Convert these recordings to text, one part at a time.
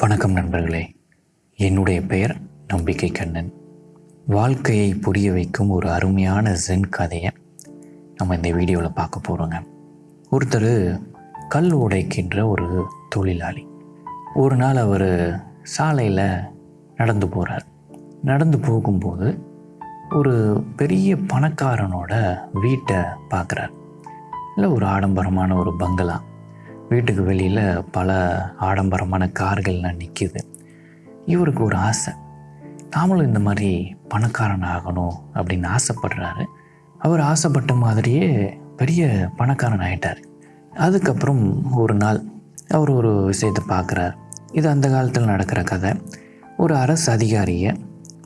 வணக்கம் நண்பர்களே. என்னுடைய பெயர் நம்பிக்கை கண்ணன். வாழ்க்கையை புரிய வைக்கும் ஒரு அருமையான ஜென் கதையை நம்ம இந்த வீடியோவில் பார்க்க போகிறோங்க ஒருத்தர் கல் உடைக்கின்ற ஒரு தொழிலாளி. ஒரு நாள் அவர் சாலையில் நடந்து போகிறார் நடந்து போகும்போது ஒரு பெரிய பணக்காரனோட வீட்டை பார்க்குறார். இல்லை ஒரு ஆடம்பரமான ஒரு பங்களா. வீட்டுக்கு வெளியில் பல ஆடம்பரமான கார்கள்லாம் நிற்கிது இவருக்கு ஒரு ஆசை. நாமளும் இந்த மாதிரி பணக்காரன் ஆகணும் அப்படின்னு ஆசைப்படுறாரு. அவர் ஆசைப்பட்ட மாதிரியே பெரிய பணக்காரன் ஆயிட்டார். அதுக்கப்புறம் ஒரு நாள் அவர் ஒரு விஷயத்தை பார்க்குறார். இது அந்த காலத்தில் நடக்கிற கதை. ஒரு அரசு அதிகாரியை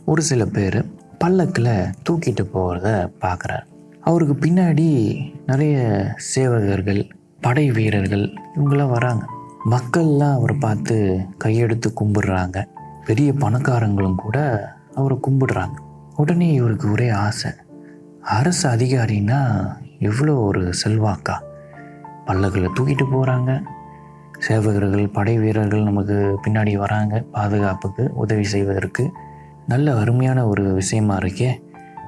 ஒரு சில பேர் பல்லக்கில் தூக்கிட்டு போகிறத பார்க்குறார். அவருக்கு பின்னாடி நிறைய சேவகர்கள் படை வீரர்கள் இவங்கெல்லாம் வராங்க. மக்கள்லாம் அவரை பார்த்து கையெடுத்து கும்பிடுறாங்க. பெரிய பணக்காரங்களும் கூட அவரை கும்பிடுறாங்க. உடனே இவருக்கு ஒரே ஆசை. அரசு அதிகாரின்னா எவ்வளோ ஒரு செல்வாக்கா? பல்லக்கில் தூக்கிட்டு போகிறாங்க சேவகர்கள் படை வீரர்கள் நமக்கு பின்னாடி வராங்க. பாதுகாப்புக்கு உதவி செய்வதற்கு. நல்ல அருமையான ஒரு விஷயமா இருக்கே.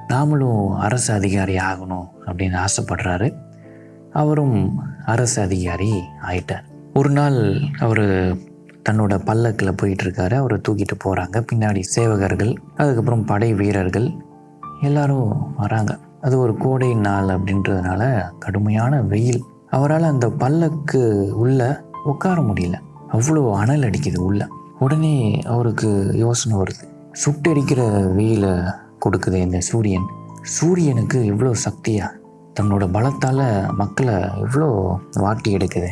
நாமளும் அரசு அதிகாரி ஆகணும் அப்படின்னு ஆசைப்படுறாரு. அவரும் அரசு அதிகாரி ஆயிட்டார். ஒரு நாள் அவர் தன்னோட பல்லக்கில் போயிட்டுருக்காரு. அவரை தூக்கிட்டு போகிறாங்க பின்னாடி சேவகர்கள் அதுக்கப்புறம் படை வீரர்கள் எல்லாரும் வராங்க. அது ஒரு கோடை நாள் அப்படின்றதுனால கடுமையான வெயில். அவரால் அந்த பல்லக்கு உள்ள உட்கார முடியல. அவ்வளோ அனல் அடிக்குது உள்ள. உடனே அவருக்கு யோசனை வருது. சுட்டடிக்கிற வெயிலை கொடுக்குது இந்த சூரியன். சூரியனுக்கு இவ்வளோ சக்தியாக தன்னோட பலத்தால் மக்களை இவ்வளோ வாட்டி எடுக்குது?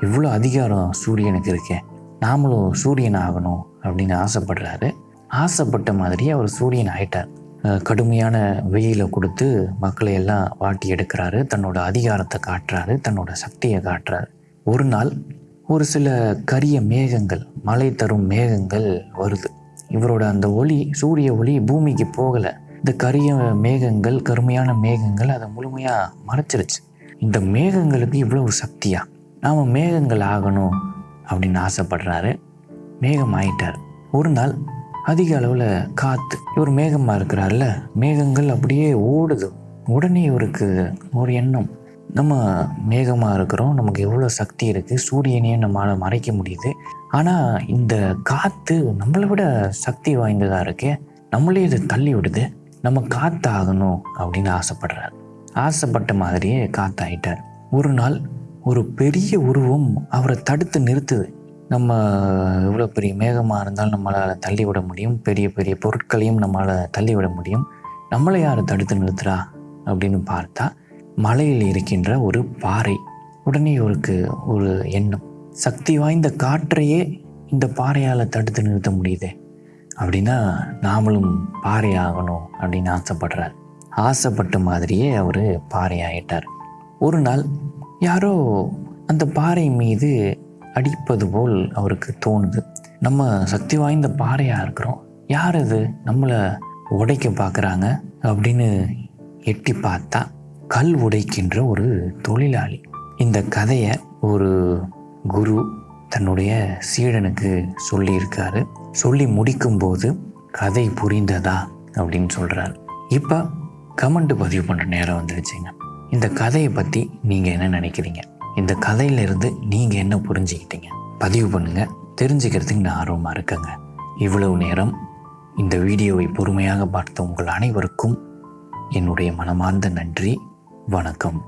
இவ்வளோ அதிகாரம் சூரியனுக்கு இருக்கே? நாமளும் சூரியன் ஆகணும் அப்படின்னு ஆசைப்படுறாரு. ஆசைப்பட்ட மாதிரி அவர் சூரியன் ஆயிட்டார். கடுமையான வெயிலை கொடுத்து மக்களை எல்லாம் வாட்டி எடுக்கிறாரு. தன்னோட அதிகாரத்தை காட்டுறாரு. தன்னோட சக்தியை காட்டுறாரு. ஒரு நாள் ஒரு சில கரிய மேகங்கள் மழை தரும் மேகங்கள் வருது. இவரோட அந்த ஒளி சூரிய ஒளி பூமிக்கு போகலை. இந்த கரிய மேகங்கள் கருமையான மேகங்கள் அதை முழுமையாக மறைச்சிருச்சு. இந்த மேகங்களுக்கு இவ்வளவு சக்தியா? நாம் மேகங்கள் ஆகணும் அப்படின்னு ஆசைப்படுறாரு. மேகம் ஆயிட்டார். ஒரு நாள் அதிக அளவில் காற்று இவர் மேகமாக இருக்கிறார்ல மேகங்கள் அப்படியே ஓடுது. உடனே இவருக்கு ஒரு எண்ணம். நம்ம மேகமாக இருக்கிறோம் நமக்கு எவ்வளோ சக்தி இருக்குது சூரியனையும் நம்மளால் மறைக்க முடியுது. ஆனால் இந்த காற்று நம்மளை விட சக்தி வாய்ந்ததாக இருக்கே நம்மளே இதை தள்ளி விடுது. நம்ம காத்தாகணும் அப்படின்னு ஆசைப்படுறார். ஆசைப்பட்ட மாதிரியே காத்தாயிட்டார். ஒரு நாள் ஒரு பெரிய உருவம் அவரை தடுத்து நிறுத்துது. நம்ம எவ்வளோ பெரிய மேகமாக இருந்தாலும் நம்மளால் தள்ளி விட முடியும். பெரிய பெரிய பொருட்களையும் நம்மளால் தள்ளி விட முடியும். நம்மளை யார் தடுத்து நிறுத்துறா அப்படின்னு பார்த்தா மலையில் இருக்கின்ற ஒரு பாறை. உடனே இவருக்கு ஒரு எண்ணம். சக்தி வாய்ந்த காற்றையே இந்த பாறையால் தடுத்து நிறுத்த முடியுதே. அப்படின்னா நாமளும் பாறை ஆகணும் அப்படின்னு ஆசைப்படுறார். ஆசைப்பட்ட மாதிரியே அவர் பாறை ஆயிட்டார் ஒரு நாள் யாரோ அந்த பாறை மீது அடிப்பது போல் அவருக்கு தோணுது. நம்ம சக்தி வாய்ந்த பாறையாக இருக்கிறோம். யார் அது? நம்மளை உடைக்க பார்க்குறாங்க அப்படின்னு எட்டி பார்த்தா கல் உடைக்கின்ற ஒரு தொழிலாளி. இந்த கதையை ஒரு குரு தன்னுடைய சீடனுக்கு சொல்லியிருக்காரு. சொல்லி முடிக்கும்போது கதை புரிந்ததா அப்படின்னு சொல்கிறார் இப்போ கமெண்ட் பதிவு பண்ணுற நேரம் வந்துருச்சுங்க. இந்த கதையை பற்றி நீங்கள் என்ன நினைக்கிறீங்க? இந்த கதையிலிருந்து நீங்கள் என்ன புரிஞ்சுக்கிட்டீங்க? பதிவு பண்ணுங்கள் தெரிஞ்சுக்கிறதுக்கு நான் ஆர்வமாக இருக்கேங்க. இவ்வளவு நேரம் இந்த வீடியோவை பொறுமையாக பார்த்த உங்கள் அனைவருக்கும் என்னுடைய மனமார்ந்த நன்றி. வணக்கம்.